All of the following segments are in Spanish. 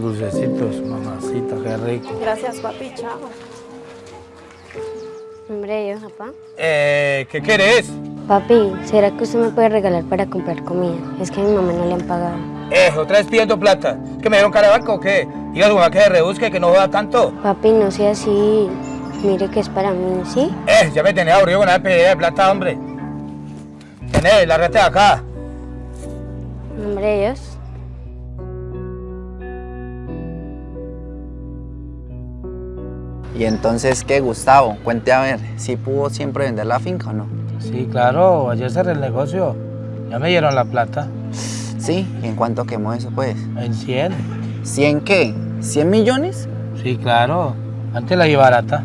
dulcecitos, mamacita, qué rico. Gracias, papi, chao. Hombre, yo, papá. Eh, ¿qué querés? Papi, ¿será que usted me puede regalar para comprar comida? Es que a mi mamá no le han pagado. Eh, otra vez pidiendo plata. ¿Que me dieron cara de banco o qué? Diga a su mamá que se rebusque, que no joda tanto. Papi, no sea así. Mire que es para mí, ¿sí? Eh, ya me tenía aburrido con la pedida de plata, hombre. Tenés, lárgate de acá. Hombre, Dios. Y entonces, ¿qué, Gustavo? Cuente a ver, ¿si pudo siempre vender la finca o no? Sí, claro, ayer cerré el negocio. Ya me dieron la plata. Sí, ¿y en cuánto quemó eso, pues? En 100. ¿100 qué? ¿100 millones? Sí, claro. Antes la iba barata.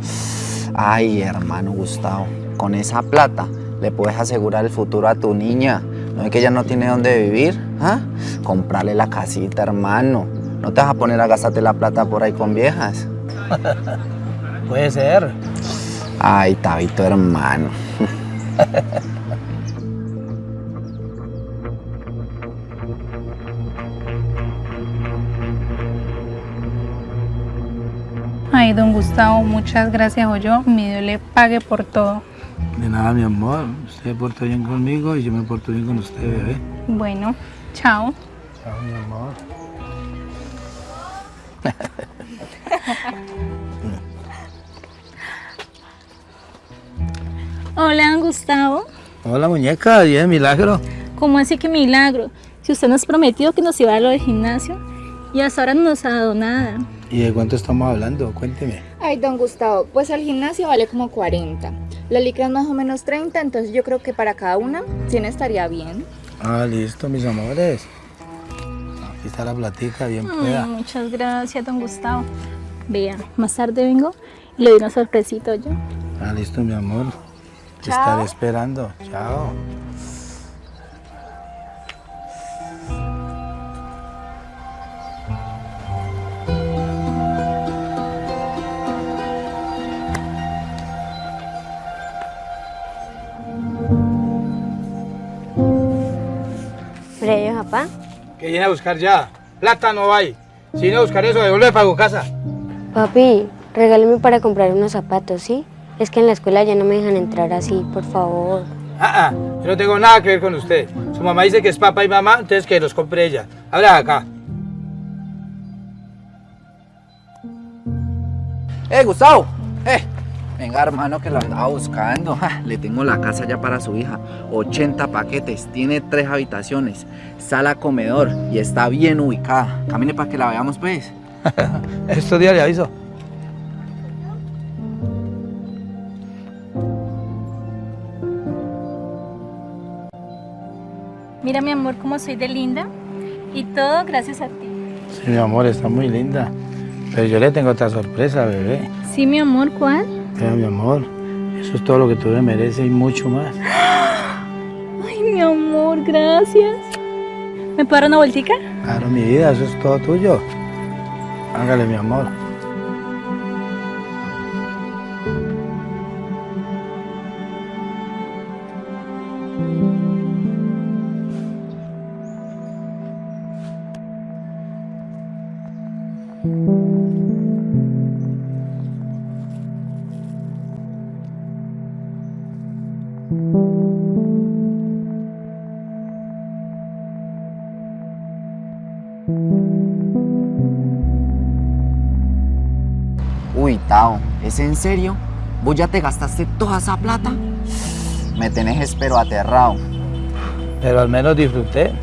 Ay, hermano Gustavo, con esa plata le puedes asegurar el futuro a tu niña. ¿No es que ella no tiene dónde vivir? ¿Ah? Comprarle la casita, hermano. No te vas a poner a gastarte la plata por ahí con viejas. Puede ser. Ay, Tabito, hermano. Ay, don Gustavo, muchas gracias, o yo, mi Dios le pague por todo. De nada, mi amor. Usted se porta bien conmigo y yo me porto bien con usted, bebé. Bueno, chao. Chao, mi amor. Hola, don Gustavo. Hola, muñeca. ¿Y es milagro? ¿Cómo así que milagro? Si usted nos prometió que nos iba a dar lo del gimnasio y hasta ahora no nos ha dado nada. ¿Y de cuánto estamos hablando? Cuénteme. Ay, don Gustavo, pues el gimnasio vale como 40. La licra es más o menos 30, entonces yo creo que para cada una 100 estaría bien. Ah, listo, mis amores. Aquí está la platica, bien Ay, pueda. muchas gracias, don Gustavo. Vea, más tarde vengo y le doy una sorpresita yo. Ah, listo, mi amor. Te Chao. estaré esperando. Chao. Yo, papá. Que viene a buscar ya. Plata no hay. Si viene a buscar eso, devuelve para tu casa. Papi, regáleme para comprar unos zapatos, ¿sí? Es que en la escuela ya no me dejan entrar así, por favor. Ah, ah, yo no tengo nada que ver con usted. Su mamá dice que es papá y mamá, entonces que los compre ella. Habla acá. ¡Eh, Gustavo! ¡Eh! Venga, hermano, que lo andaba buscando. Ja, le tengo la casa ya para su hija. 80 paquetes, tiene tres habitaciones, sala, comedor y está bien ubicada. Camine para que la veamos, pues. Estos días le aviso. Mira, mi amor, cómo soy de linda. Y todo gracias a ti. Sí, mi amor, está muy linda. Pero yo le tengo otra sorpresa, bebé. Sí, mi amor, ¿cuál? Mi amor, eso es todo lo que tú me mereces y mucho más. Ay, mi amor, gracias. ¿Me puedo dar una vueltica? Claro, mi vida, eso es todo tuyo. Hágale, mi amor. Uy, Tao, ¿es en serio? ¿Vos ya te gastaste toda esa plata? Me tenés espero aterrado. Pero al menos disfruté,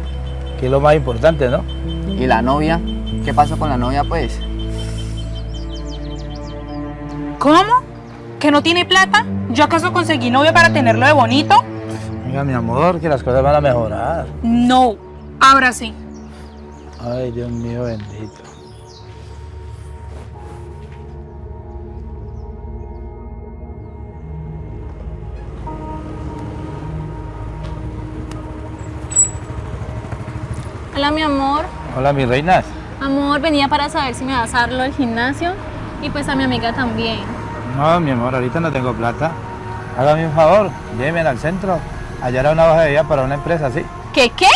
que es lo más importante, ¿no? ¿Y la novia? ¿Qué pasó con la novia, pues? ¿Cómo? ¿Que no tiene plata? ¿Yo acaso conseguí novio para tenerlo de bonito? Venga, mi amor, que las cosas van a mejorar. No, ahora sí. Ay, Dios mío bendito. Hola, mi amor. Hola, mis reinas. Amor, venía para saber si me vas a dar lo del gimnasio y pues a mi amiga también. No, mi amor, ahorita no tengo plata. Hágame un favor, llévenme al centro. Allá era una hoja de vida para una empresa, ¿sí? ¿Qué qué?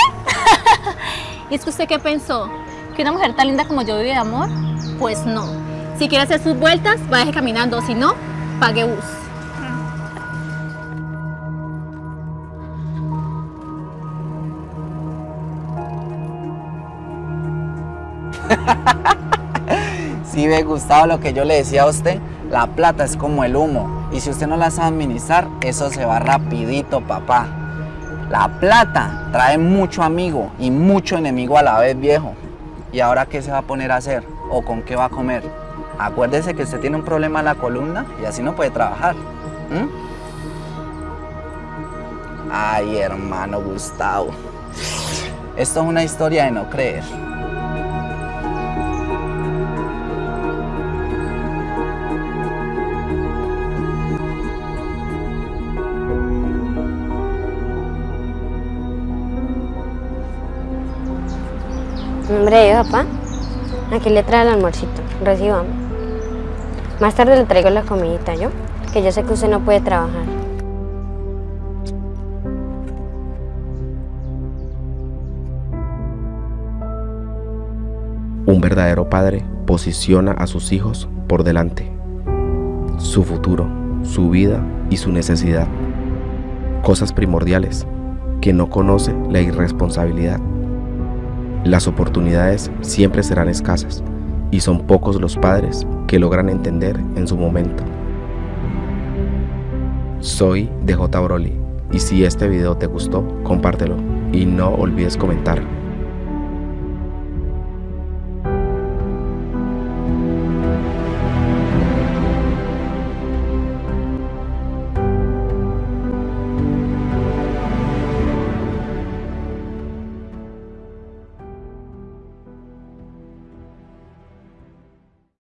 ¿Y es que usted qué pensó? ¿Que una mujer tan linda como yo vive de amor? Pues no. Si quiere hacer sus vueltas, vaya caminando. Si no, pague bus. Si ve, Gustavo, lo que yo le decía a usted, la plata es como el humo. Y si usted no la sabe administrar, eso se va rapidito, papá. La plata trae mucho amigo y mucho enemigo a la vez, viejo. ¿Y ahora qué se va a poner a hacer? ¿O con qué va a comer? Acuérdese que usted tiene un problema en la columna y así no puede trabajar. Ay, hermano Gustavo. Esto es una historia de no creer. Hombre, papá, aquí le trae el almuercito, recibamos. Más tarde le traigo la comidita, ¿yo? Que yo sé que usted no puede trabajar. Un verdadero padre posiciona a sus hijos por delante. Su futuro, su vida y su necesidad. Cosas primordiales que no conoce la irresponsabilidad. Las oportunidades siempre serán escasas y son pocos los padres que logran entender en su momento. Soy DJ Broly y si este video te gustó, compártelo y no olvides comentar.